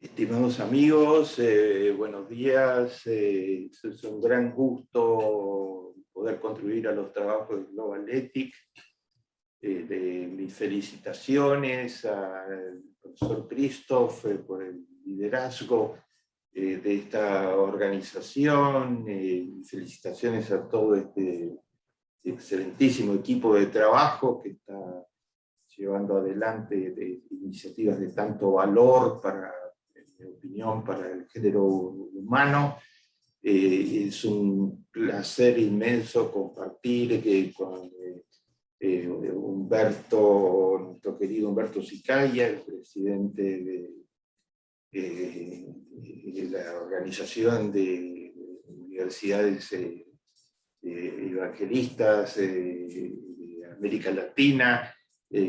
Estimados amigos, eh, buenos días. Eh, es un gran gusto poder contribuir a los trabajos de Global Ethic. Eh, de mis felicitaciones al profesor Christoph por el liderazgo de esta organización. felicitaciones a todo este excelentísimo equipo de trabajo que está llevando adelante iniciativas de tanto valor para opinión, para el género humano. Eh, es un placer inmenso compartir que con eh, Humberto, nuestro querido Humberto Sicaya, el presidente de, la Organización de Universidades eh, Evangelistas de América Latina,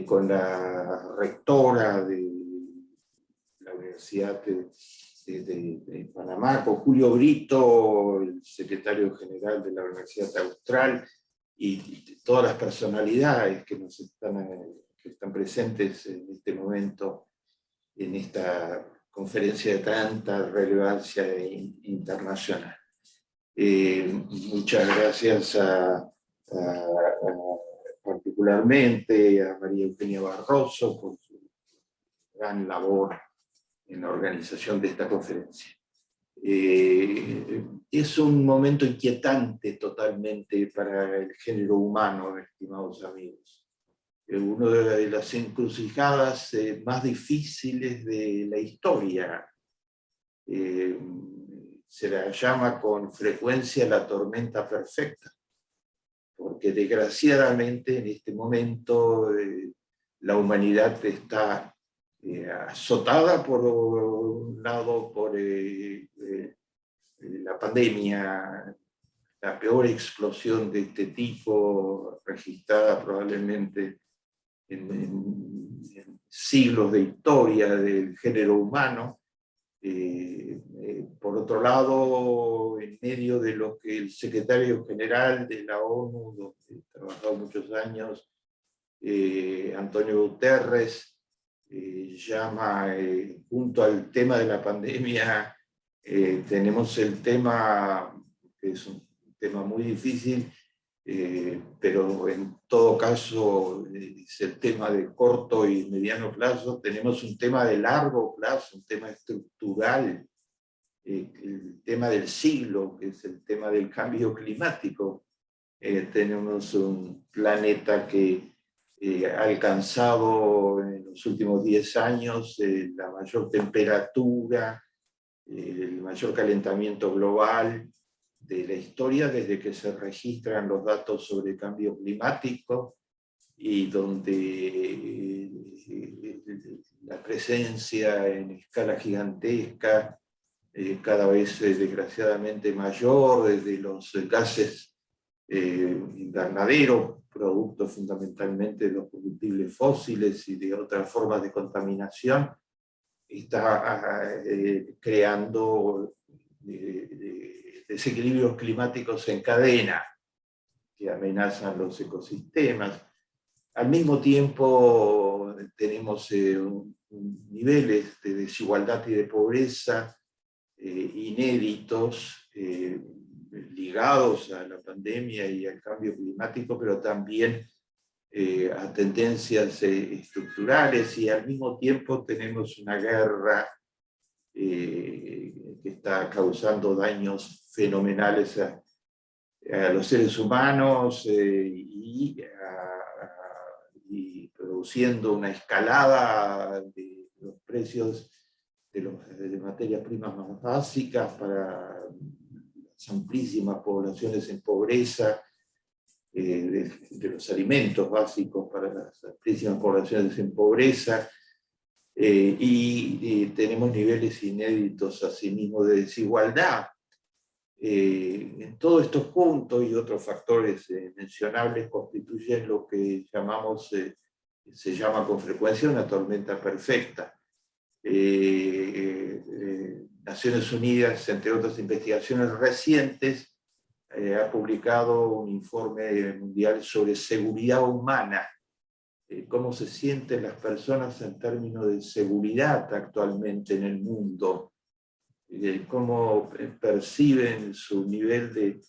con la rectora de Universidad de, Panamá, con Julio Brito, el secretario general de la Universidad Austral, y, todas las personalidades que, nos están, presentes en este momento, en esta conferencia de tanta relevancia internacional. Eh, muchas gracias particularmente a María Eugenia Barroso por su gran labor en la organización de esta conferencia. Eh, es un momento inquietante totalmente para el género humano, estimados amigos. Eh, una de las encrucijadas eh, más difíciles de la historia. se la llama con frecuencia la tormenta perfecta, porque desgraciadamente en este momento la humanidad está eh, azotada por un lado por eh, eh, la pandemia, la peor explosión de este tipo registrada probablemente en, siglos de historia del género humano. por otro lado, en medio de lo que el secretario general de la ONU, donde he trabajado muchos años, Antonio Guterres, eh, llama, eh, junto al tema de la pandemia, eh, tenemos el tema, que es un tema muy difícil, pero en todo caso es el tema de corto y mediano plazo, tenemos un tema de largo plazo, un tema estructural, el tema del siglo, que es el tema del cambio climático. tenemos un planeta que eh, ha alcanzado en los últimos 10 años eh, la mayor temperatura, eh, el mayor calentamiento global de la historia desde que se registran los datos sobre cambio climático y donde la presencia en escala gigantesca cada vez desgraciadamente mayor desde los gases invernaderos producto fundamentalmente de los combustibles fósiles y de otras formas de contaminación, está eh, creando eh, desequilibrios climáticos en cadena que amenazan los ecosistemas. Al mismo tiempo tenemos eh, niveles de desigualdad y de pobreza inéditos, ligados a la pandemia y al cambio climático, pero también eh, a tendencias eh, estructurales y al mismo tiempo tenemos una guerra eh, que está causando daños fenomenales a, los seres humanos y, produciendo una escalada de los precios de, de materias primas más básicas para amplísimas poblaciones en pobreza, eh, de, los alimentos básicos para las amplísimas poblaciones en pobreza, eh, y, tenemos niveles inéditos asimismo de desigualdad. Eh, en todos estos puntos y otros factores mencionables constituyen lo que llamamos, se llama con frecuencia una tormenta perfecta. Naciones Unidas, entre otras investigaciones recientes, eh, ha publicado un informe mundial sobre seguridad humana eh, cómo se sienten las personas en términos de seguridad actualmente en el mundo, cómo perciben su nivel de,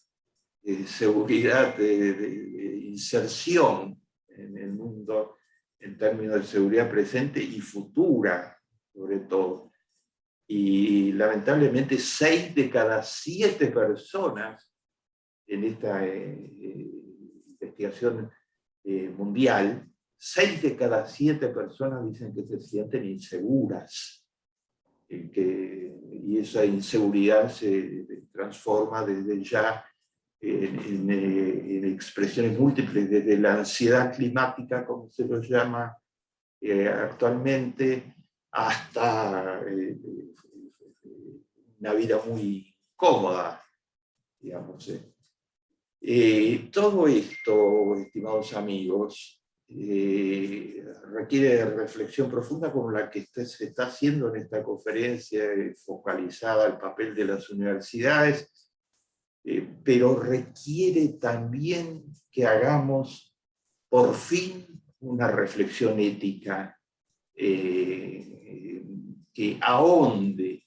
seguridad, de, inserción en el mundo en términos de seguridad presente y futura, sobre todo. Y lamentablemente seis de cada siete personas en esta eh, eh, investigación eh, mundial, seis de cada siete personas dicen que se sienten inseguras. Que, y esa inseguridad se transforma desde ya en, en, expresiones múltiples, desde la ansiedad climática, como se lo llama actualmente, hasta una vida muy cómoda, digamos. Eh, todo esto, estimados amigos, eh, requiere reflexión profunda como la que se está haciendo en esta conferencia focalizada al papel de las universidades, eh, pero requiere también que hagamos por fin una reflexión ética que ahonde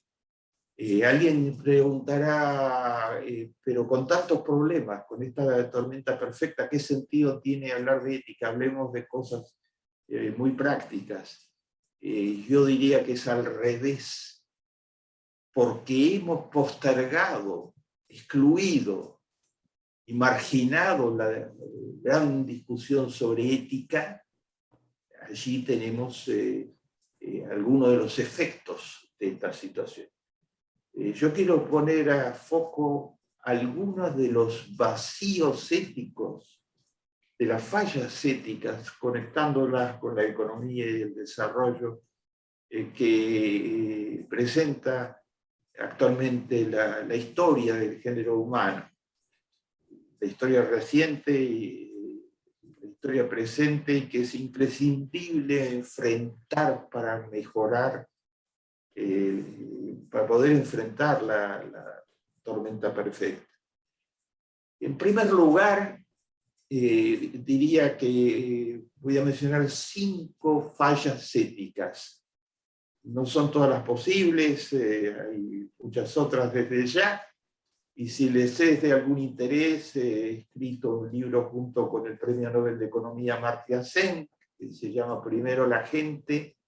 eh, alguien preguntará, eh, pero con tantos problemas, con esta tormenta perfecta, ¿qué sentido tiene hablar de ética? Hablemos de cosas eh, muy prácticas. yo diría que es al revés, porque hemos postergado, excluido y marginado la gran discusión sobre ética, allí tenemos algunos de los efectos de esta situación. Eh, yo quiero poner a foco algunos de los vacíos éticos, de las fallas éticas, conectándolas con la economía y el desarrollo eh, que eh, presenta actualmente la, historia del género humano. La historia reciente historia presente y que es imprescindible enfrentar para mejorar para poder enfrentar la, tormenta perfecta. En primer lugar, eh, diría que voy a mencionar cinco fallas éticas. No son todas las posibles, eh, hay muchas otras desde ya, y si les es de algún interés, he escrito un libro junto con el Premio Nobel de Economía Martia Sen, que se llama Primero la gente,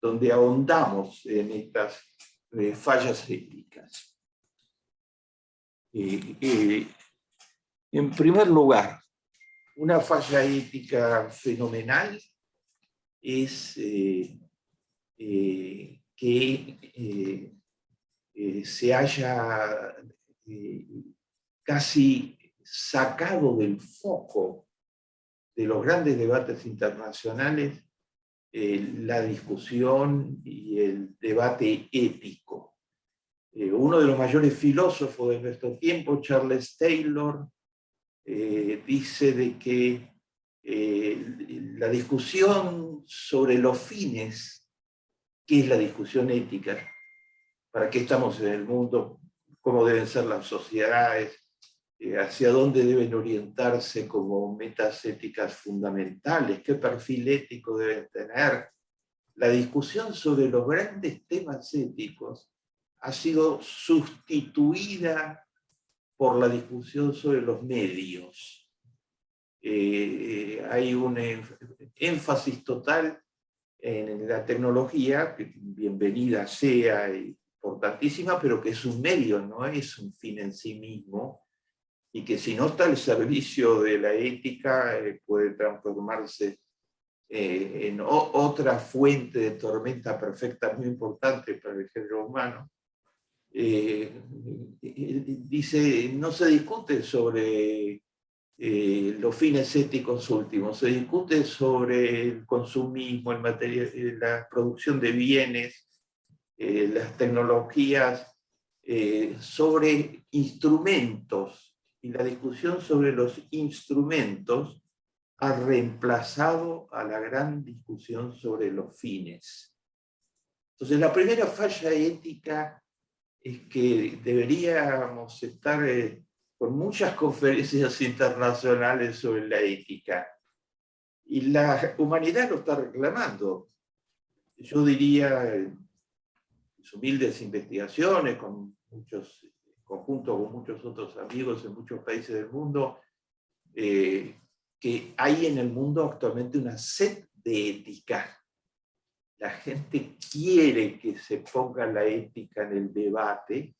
donde ahondamos en estas eh, fallas éticas. en primer lugar, una falla ética fenomenal es eh, eh, que se haya casi sacado del foco de los grandes debates internacionales eh, la discusión y el debate ético. Eh, uno de los mayores filósofos de nuestro tiempo, Charles Taylor, eh, dice de que la discusión sobre los fines, ¿qué es la discusión ética? ¿Para qué estamos en el mundo? ¿Cómo deben ser las sociedades? Eh, hacia dónde deben orientarse como metas éticas fundamentales, qué perfil ético deben tener. La discusión sobre los grandes temas éticos ha sido sustituida por la discusión sobre los medios. Eh, hay un énfasis total en la tecnología, que bienvenida sea y importantísima, pero que es un medio, no es un fin en sí mismo, y que si no está al servicio de la ética eh, puede transformarse eh, en otra fuente de tormenta perfecta muy importante para el género humano. Eh, dice, no se discute sobre los fines éticos últimos, se discute sobre el consumismo, la producción de bienes, las tecnologías, sobre instrumentos y la discusión sobre los instrumentos ha reemplazado a la gran discusión sobre los fines. Entonces la primera falla ética es que deberíamos estar eh, con muchas conferencias internacionales sobre la ética. Y la humanidad lo está reclamando. Yo diría, sus humildes investigaciones, con muchos conjunto con muchos otros amigos en muchos países del mundo, eh, que hay en el mundo actualmente una sed de ética. La gente quiere que se ponga la ética en el debate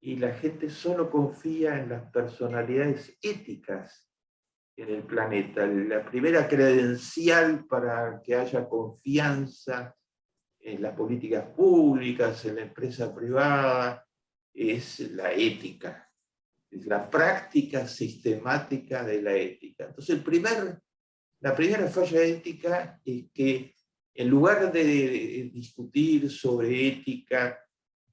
y la gente solo confía en las personalidades éticas en el planeta. La primera credencial para que haya confianza en las políticas públicas, en la empresa privada, es la ética, es la práctica sistemática de la ética. Entonces, el primer, la primera falla ética es que en lugar de discutir sobre ética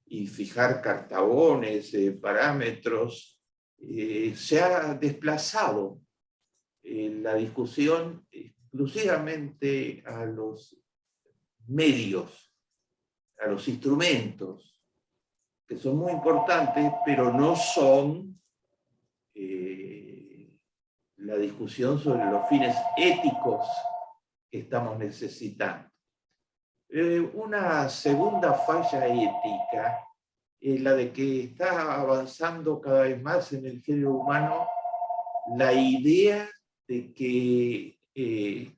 y fijar cartabones, eh, parámetros, eh, se ha desplazado eh, la discusión exclusivamente a los medios, a los instrumentos, que son muy importantes, pero no son eh, la discusión sobre los fines éticos que estamos necesitando. Eh, una segunda falla ética es la de que está avanzando cada vez más en el género humano la idea de que eh,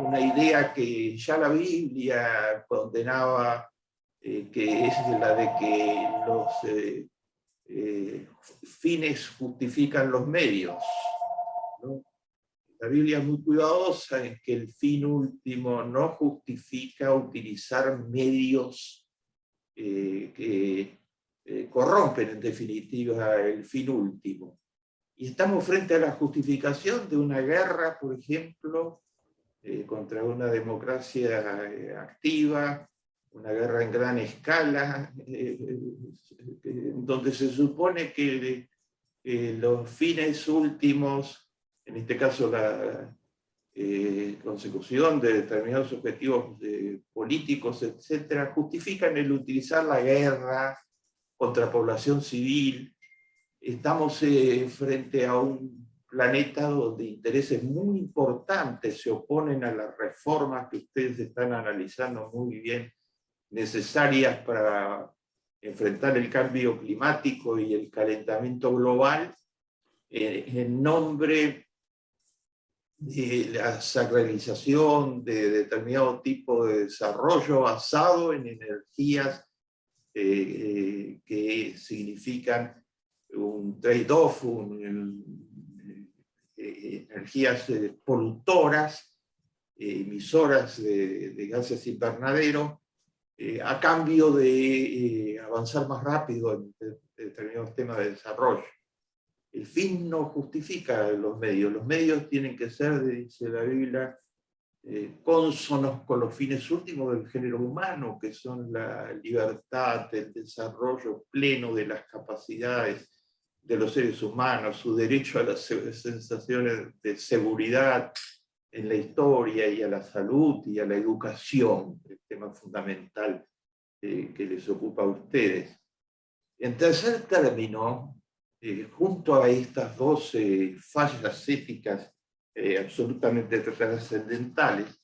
una idea que ya la Biblia condenaba eh, que es la de que los eh, eh, fines justifican los medios. La Biblia es muy cuidadosa en que el fin último no justifica utilizar medios que corrompen en definitiva el fin último. Y estamos frente a la justificación de una guerra, por ejemplo, contra una democracia activa, una guerra en gran escala, eh, eh, donde se supone que eh, los fines últimos, en este caso la consecución de determinados objetivos políticos, etcétera, justifican el utilizar la guerra contra población civil. Estamos frente a un planeta donde intereses muy importantes se oponen a las reformas que ustedes están analizando muy bien necesarias para enfrentar el cambio climático y el calentamiento global eh, en nombre de la sacralización de determinado tipo de desarrollo basado en energías eh, eh, que significan un trade-off, energías polutoras, emisoras de, de gases invernaderos, eh, a cambio de eh, avanzar más rápido en, determinados temas de desarrollo. El fin no justifica los medios, los medios tienen que ser, dice la Biblia, eh, con los fines últimos del género humano, que son la libertad, el desarrollo pleno de las capacidades de los seres humanos, su derecho a las sensaciones de seguridad, en la historia y a la salud y a la educación, el tema fundamental eh, que les ocupa a ustedes. En tercer término, eh, junto a estas dos fallas éticas eh, absolutamente trascendentales,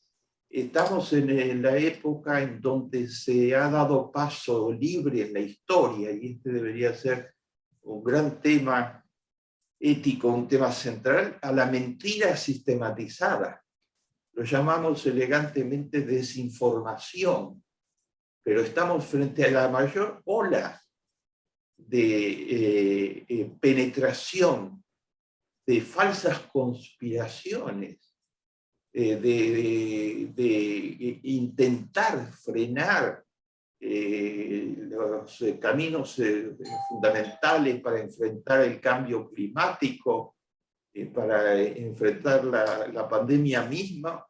estamos en la época en donde se ha dado paso libre en la historia, y este debería ser un gran tema ético, un tema central, a la mentira sistematizada. Lo llamamos elegantemente desinformación, pero estamos frente a la mayor ola de eh, eh, penetración de falsas conspiraciones, eh, de, intentar frenar eh, los eh, caminos eh, fundamentales para enfrentar el cambio climático, para enfrentar la, la, pandemia misma,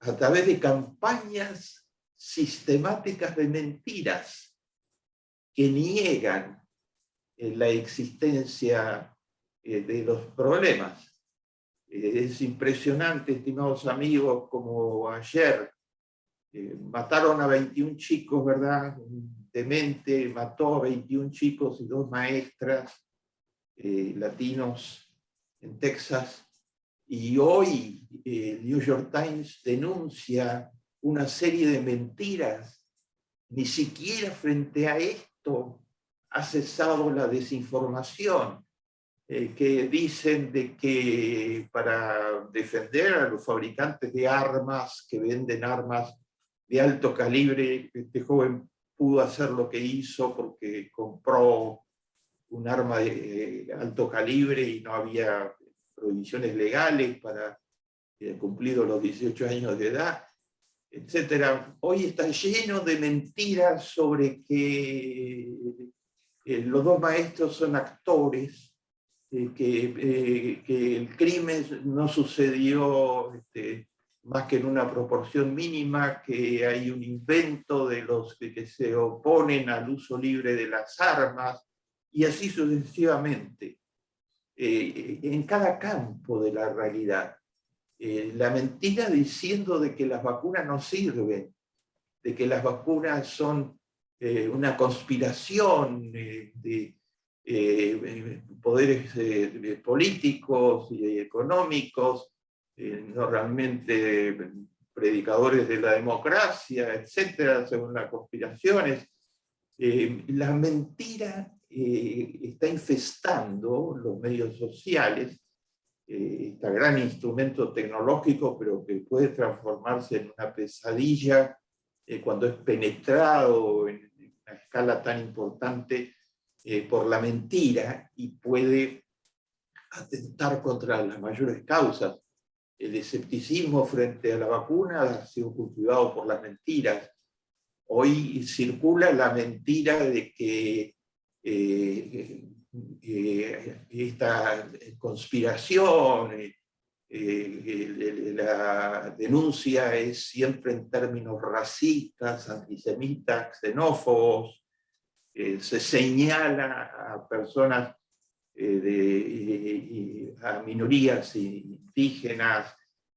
a través de campañas sistemáticas de mentiras que niegan la existencia de los problemas. Es impresionante, estimados amigos, como ayer eh, mataron a 21 chicos, ¿verdad? Demente mató a 21 chicos y dos maestras eh, latinos en Texas, Y hoy el New York Times denuncia una serie de mentiras. Ni siquiera frente a esto ha cesado la desinformación. Eh, que dicen de que para defender a los fabricantes de armas, que venden armas de alto calibre, este joven pudo hacer lo que hizo porque compró un arma de eh, alto calibre y no había prohibiciones legales para eh, cumplido los 18 años de edad, etc. Hoy está lleno de mentiras sobre que los dos maestros son actores, eh, que, que, el crimen no sucedió este, más que en una proporción mínima, que hay un invento de los que, se oponen al uso libre de las armas, y así sucesivamente, eh, en cada campo de la realidad. Eh, la mentira diciendo de que las vacunas no sirven, de que las vacunas son una conspiración de, eh, poderes eh, políticos y económicos, eh, no realmente predicadores de la democracia, etcétera, según las conspiraciones. la mentira está infestando los medios sociales, este gran instrumento tecnológico, pero que puede transformarse en una pesadilla cuando es penetrado en una escala tan importante eh, por la mentira y puede atentar contra las mayores causas. El escepticismo frente a la vacuna ha sido cultivado por las mentiras. Hoy circula la mentira de que eh, eh, esta conspiración, la denuncia es siempre en términos racistas, antisemitas, xenófobos, eh, se señala a personas, eh, de, a minorías indígenas,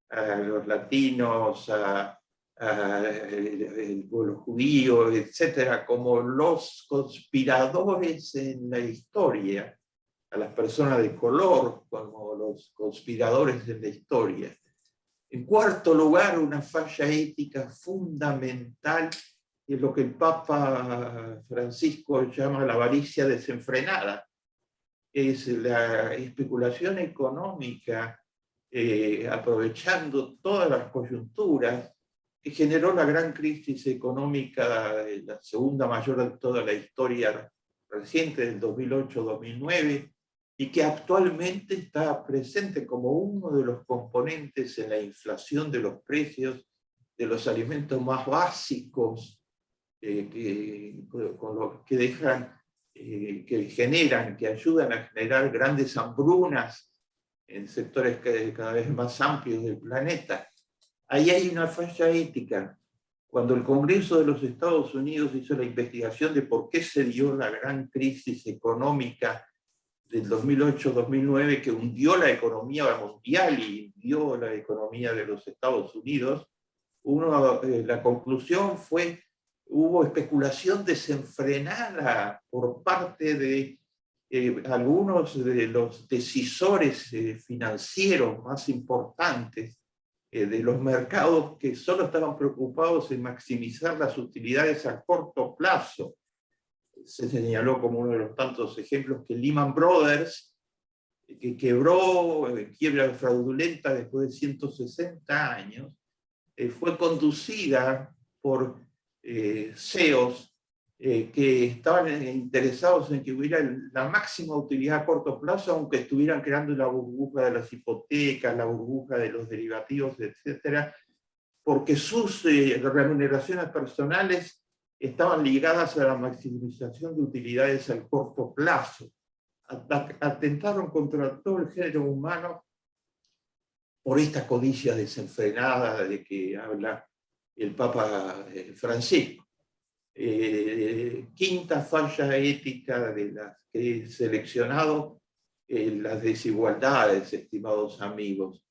a los latinos, a, el pueblo judío, etcétera, como los conspiradores en la historia, a las personas de color como los conspiradores en la historia. En cuarto lugar, una falla ética fundamental es lo que el Papa Francisco llama la avaricia desenfrenada. Es la especulación económica, eh, aprovechando todas las coyunturas, que generó la gran crisis económica, la segunda mayor de toda la historia reciente del 2008-2009, y que actualmente está presente como uno de los componentes en la inflación de los precios de los alimentos más básicos eh, que, con que dejan, eh, que generan, que ayudan a generar grandes hambrunas en sectores cada vez más amplios del planeta. Ahí hay una falla ética. Cuando el Congreso de los Estados Unidos hizo la investigación de por qué se dio la gran crisis económica del 2008-2009 que hundió la economía mundial y hundió la economía de los Estados Unidos, uno, eh, la conclusión fue hubo especulación desenfrenada por parte de eh, algunos de los decisores eh, financieros más importantes eh, de los mercados que solo estaban preocupados en maximizar las utilidades a corto plazo. Se señaló como uno de los tantos ejemplos que Lehman Brothers, que quebró quiebra fraudulenta después de 160 años, fue conducida por eh, CEOs eh, que estaban interesados en que hubiera la máxima utilidad a corto plazo, aunque estuvieran creando la burbuja de las hipotecas, la burbuja de los derivativos, etcétera, porque sus eh, remuneraciones personales estaban ligadas a la maximización de utilidades al corto plazo. Atentaron contra todo el género humano por esta codicia desenfrenada de que habla el Papa eh, Francisco. Eh, quinta falla ética de las que he seleccionado, eh, las desigualdades, estimados amigos.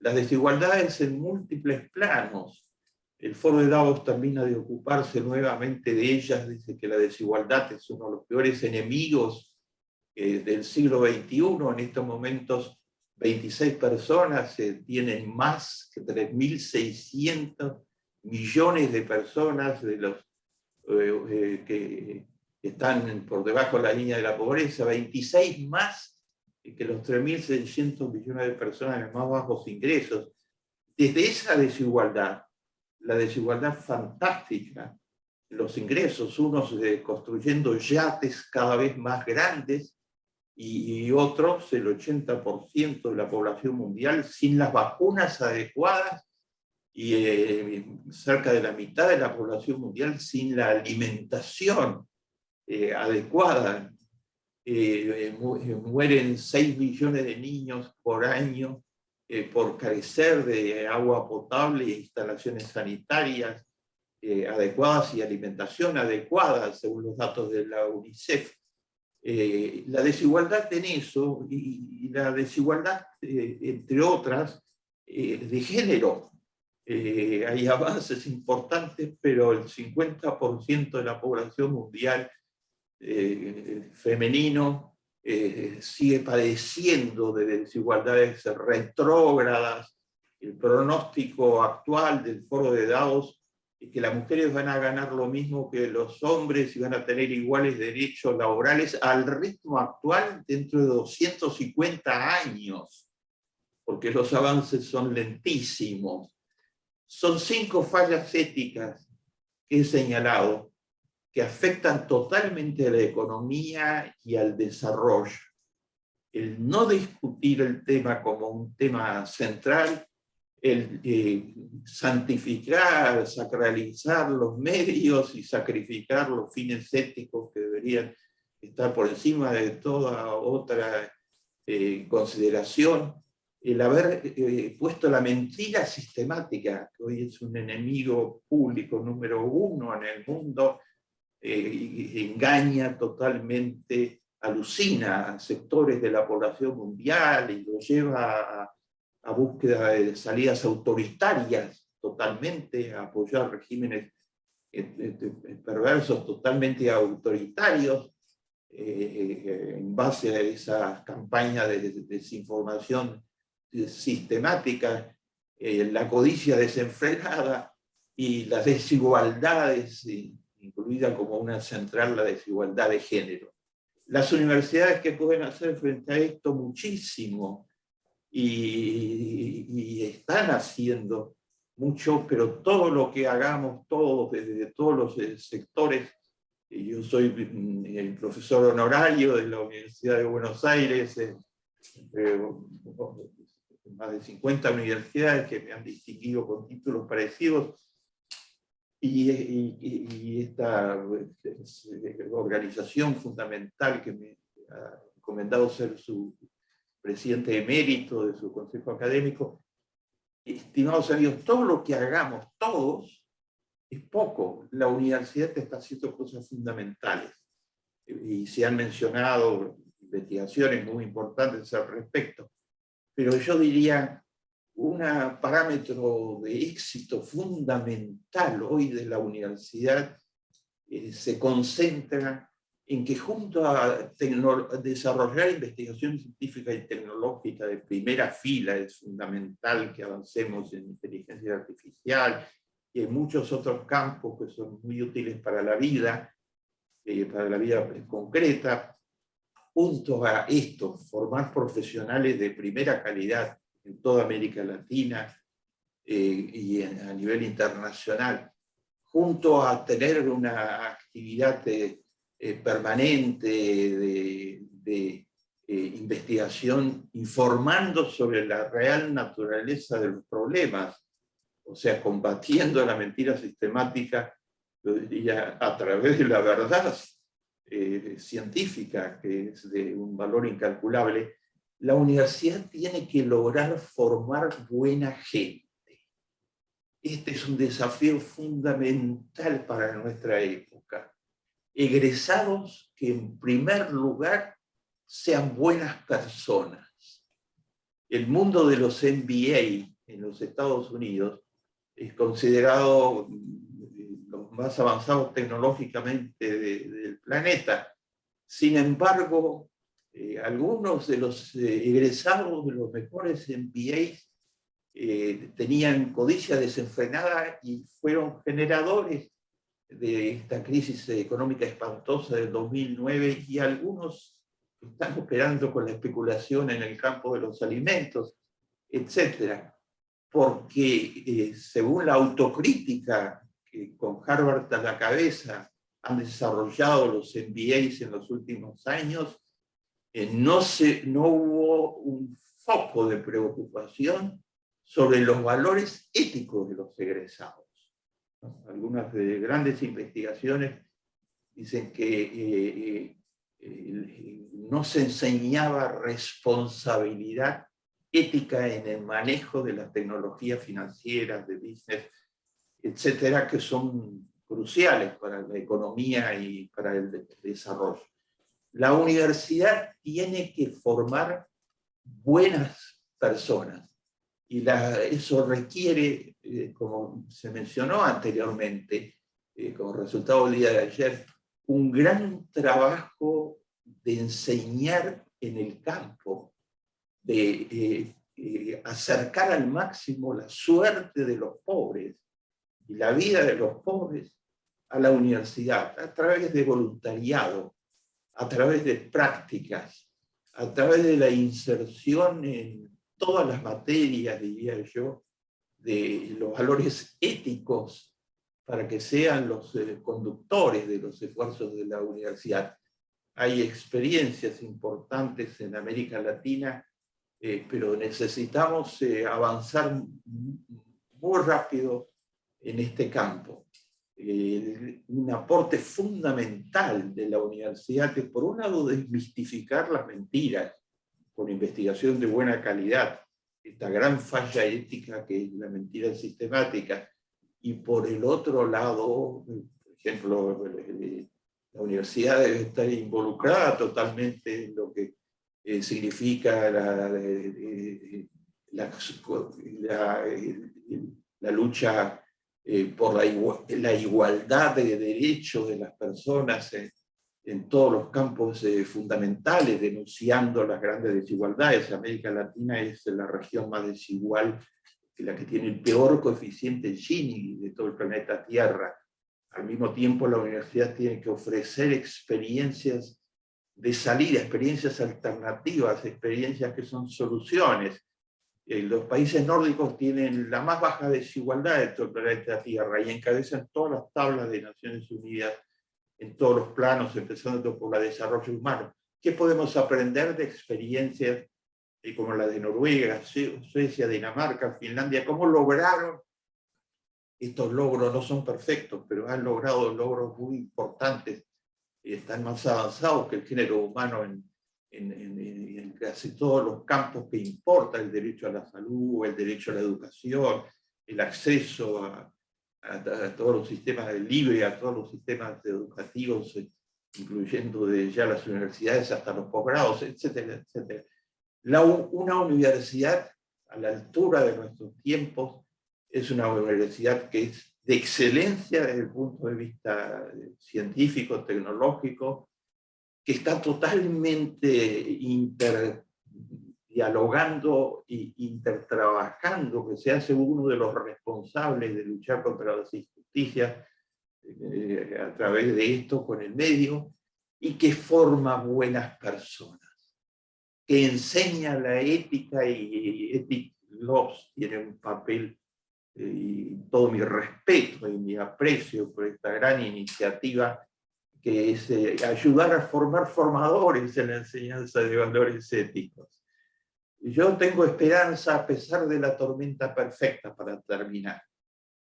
Las desigualdades en múltiples planos. El Foro de Davos termina de ocuparse nuevamente de ellas, dice que la desigualdad es uno de los peores enemigos del siglo XXI, en estos momentos 26 personas tienen más que 3.600 millones de personas de los que están por debajo de la línea de la pobreza, 26 más que los 3.600 millones de personas de más bajos ingresos. Desde esa desigualdad, la desigualdad fantástica, los ingresos, unos construyendo yates cada vez más grandes y, otros, el 80% de la población mundial, sin las vacunas adecuadas y eh, cerca de la mitad de la población mundial sin la alimentación eh, adecuada. Eh, mueren 6 millones de niños por año por carecer de agua potable e instalaciones sanitarias adecuadas y alimentación adecuada, según los datos de la UNICEF. la desigualdad en eso, y, la desigualdad, entre otras, de género, hay avances importantes, pero el 50% de la población mundial eh, femenino eh, sigue padeciendo de desigualdades retrógradas. El pronóstico actual del foro de Davos es que las mujeres van a ganar lo mismo que los hombres y van a tener iguales derechos laborales al ritmo actual dentro de 250 años, porque los avances son lentísimos. Son cinco fallas éticas que he señalado que afectan totalmente a la economía y al desarrollo. El no discutir el tema como un tema central, el eh, santificar, sacralizar los medios y sacrificar los fines éticos que deberían estar por encima de toda otra eh, consideración, el haber eh, puesto la mentira sistemática, que hoy es un enemigo público número uno en el mundo, eh, engaña totalmente, alucina a sectores de la población mundial y lo lleva a, a búsqueda de salidas autoritarias totalmente, a apoyar regímenes eh, perversos totalmente autoritarios, en base a esa campaña de desinformación sistemática, la codicia desenfrenada y las desigualdades incluida como una central la desigualdad de género. Las universidades que pueden hacer frente a esto muchísimo y, están haciendo mucho, pero todo lo que hagamos todos, desde todos los eh, sectores, yo soy mm, el profesor honorario de la Universidad de Buenos Aires, más de 50 universidades que me han distinguido con títulos parecidos, y, esta organización fundamental que me ha encomendado ser su presidente emérito de su consejo académico, estimados amigos, todo lo que hagamos todos es poco. La universidad está haciendo cosas fundamentales. Y se han mencionado investigaciones muy importantes al respecto, pero yo diría un parámetro de éxito fundamental hoy de la universidad eh, se concentra en que junto a desarrollar investigación científica y tecnológica de primera fila, es fundamental que avancemos en inteligencia artificial y en muchos otros campos que son muy útiles para la vida, eh, para la vida concreta, junto a esto, formar profesionales de primera calidad en toda América Latina eh, y a nivel internacional, junto a tener una actividad eh, eh, permanente de, investigación informando sobre la real naturaleza de los problemas, o sea, combatiendo la mentira sistemática, a través de la verdad científica, que es de un valor incalculable, la universidad tiene que lograr formar buena gente. Este es un desafío fundamental para nuestra época. Egresados que en primer lugar sean buenas personas. El mundo de los MBA en los Estados Unidos es considerado más avanzados tecnológicamente del planeta. Sin embargo, Eh, algunos de los eh, egresados de los mejores MBAs eh, tenían codicia desenfrenada y fueron generadores de esta crisis económica espantosa del 2009 y algunos están operando con la especulación en el campo de los alimentos, etcétera, porque según la autocrítica que con Harvard a la cabeza han desarrollado los MBAs en los últimos años, eh, no, se, no hubo un foco de preocupación sobre los valores éticos de los egresados. Algunas de grandes investigaciones dicen que eh, eh, no se enseñaba responsabilidad ética en el manejo de las tecnologías financieras, de business, etcétera, que son cruciales para la economía y para el desarrollo. La universidad tiene que formar buenas personas y eso requiere, eh, como se mencionó anteriormente, eh, como resultado del día de ayer, un gran trabajo de enseñar en el campo, de eh, acercar al máximo la suerte de los pobres y la vida de los pobres a la universidad, a través de voluntariado, a través de prácticas, a través de la inserción en todas las materias, diría yo, de los valores éticos para que sean los eh, conductores de los esfuerzos de la universidad. Hay experiencias importantes en América Latina, eh, pero necesitamos eh, avanzar muy rápido en este campo. Eh, un aporte fundamental de la universidad es, por un lado, desmistificar las mentiras con investigación de buena calidad, esta gran falla ética que es la mentira sistemática, y por el otro lado, por ejemplo, la universidad debe estar involucrada totalmente en lo que eh, significa la, la, la lucha eh, por la, igualdad de derechos de las personas en, todos los campos eh, fundamentales, denunciando las grandes desigualdades. América Latina es la región más desigual, la que tiene el peor coeficiente Gini de todo el planeta Tierra. Al mismo tiempo, la universidad tiene que ofrecer experiencias de salida, experiencias alternativas, experiencias que son soluciones, eh, los países nórdicos tienen la más baja desigualdad de todo el planeta Tierra y encabezan todas las tablas de Naciones Unidas en todos los planos, empezando por la de desarrollo humano. ¿Qué podemos aprender de experiencias eh, como la de Noruega, Suecia, Dinamarca, Finlandia? ¿Cómo lograron estos logros? No son perfectos, pero han logrado logros muy importantes y están más avanzados que el género humano en, en, casi todos los campos que importa, el derecho a la salud, el derecho a la educación, el acceso a, todos los sistemas libre, a todos los sistemas educativos, eh, incluyendo de ya las universidades hasta los posgrados, etcétera, etcétera. La, una universidad a la altura de nuestros tiempos es una universidad que es de excelencia desde el punto de vista eh, científico, tecnológico, que está totalmente interdialogando e intertrabajando, que se hace uno de los responsables de luchar contra las injusticias eh, a través de esto con el medio, y que forma buenas personas, que enseña la ética y Ethic Laws tiene un papel eh, y todo mi respeto y mi aprecio por esta gran iniciativa que es eh, ayudar a formar formadores en la enseñanza de valores éticos. Yo tengo esperanza a pesar de la tormenta perfecta para terminar.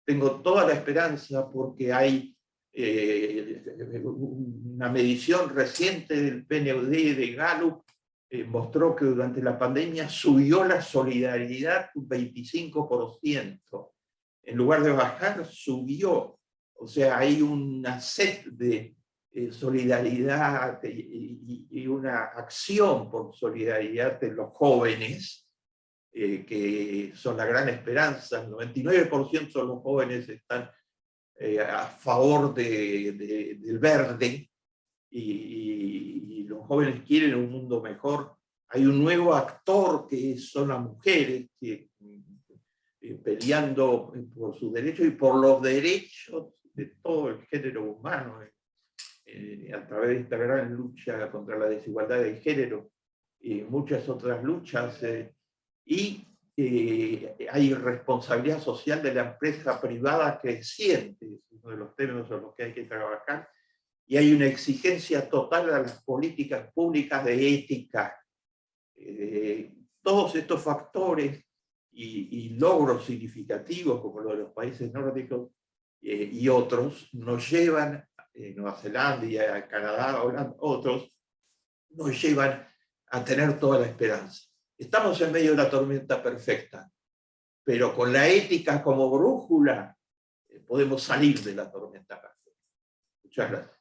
Tengo toda la esperanza porque hay eh, una medición reciente del PNUD de Gallup eh, mostró que durante la pandemia subió la solidaridad un 25%. En lugar de bajar, subió. O sea, hay una sed de eh, solidaridad y, una acción por solidaridad de los jóvenes, eh, que son la gran esperanza, el 99% de los jóvenes están eh, a favor de, del verde, y, los jóvenes quieren un mundo mejor, hay un nuevo actor que son las mujeres, que, peleando por sus derechos y por los derechos de todo el género humano, a través de esta gran lucha contra la desigualdad de género y muchas otras luchas. Eh, y hay responsabilidad social de la empresa privada creciente, es uno de los temas en los que hay que trabajar, y hay una exigencia total a las políticas públicas de ética. Eh, todos estos factores y, logros significativos, como los de los países nórdicos eh, y otros, nos llevan, eh, Nueva Zelanda, Canadá, Holanda, otros, nos llevan a tener toda la esperanza. Estamos en medio de una tormenta perfecta, pero con la ética como brújula eh, podemos salir de la tormenta perfecta. Muchas gracias.